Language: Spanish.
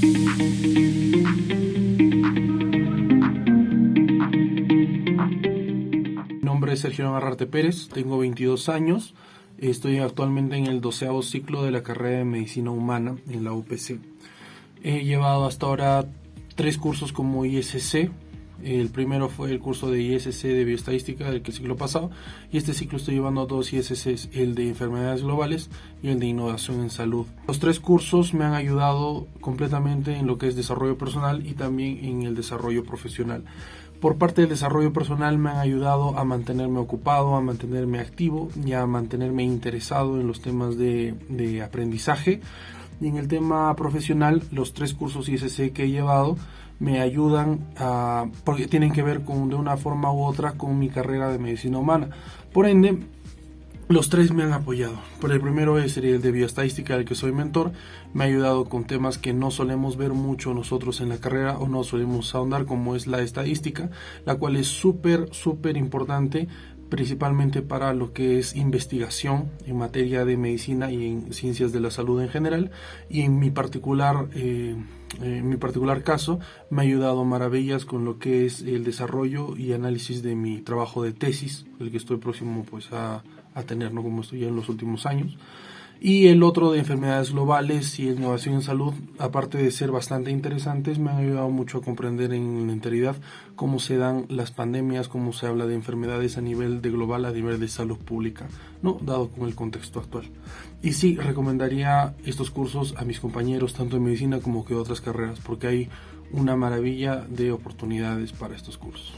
Mi nombre es Sergio Navarrete Pérez, tengo 22 años, estoy actualmente en el doceavo ciclo de la carrera de Medicina Humana en la UPC. He llevado hasta ahora tres cursos como ISC, el primero fue el curso de ISC de bioestadística del ciclo pasado y este ciclo estoy llevando dos ISCs, el de enfermedades globales y el de innovación en salud. Los tres cursos me han ayudado completamente en lo que es desarrollo personal y también en el desarrollo profesional. Por parte del desarrollo personal me han ayudado a mantenerme ocupado, a mantenerme activo y a mantenerme interesado en los temas de, de aprendizaje. Y en el tema profesional, los tres cursos ISC que he llevado me ayudan a, porque tienen que ver con, de una forma u otra con mi carrera de medicina humana. Por ende, los tres me han apoyado. Por el primero es el de bioestadística, del que soy mentor. Me ha ayudado con temas que no solemos ver mucho nosotros en la carrera o no solemos ahondar, como es la estadística, la cual es súper, súper importante principalmente para lo que es investigación en materia de medicina y en ciencias de la salud en general y en mi particular eh, en mi particular caso me ha ayudado maravillas con lo que es el desarrollo y análisis de mi trabajo de tesis el que estoy próximo pues a, a tener ¿no? como estoy ya en los últimos años y el otro de enfermedades globales y innovación en salud, aparte de ser bastante interesantes, me han ayudado mucho a comprender en la enteridad cómo se dan las pandemias, cómo se habla de enfermedades a nivel de global, a nivel de salud pública, ¿no? dado con el contexto actual. Y sí, recomendaría estos cursos a mis compañeros, tanto en medicina como que otras carreras, porque hay una maravilla de oportunidades para estos cursos.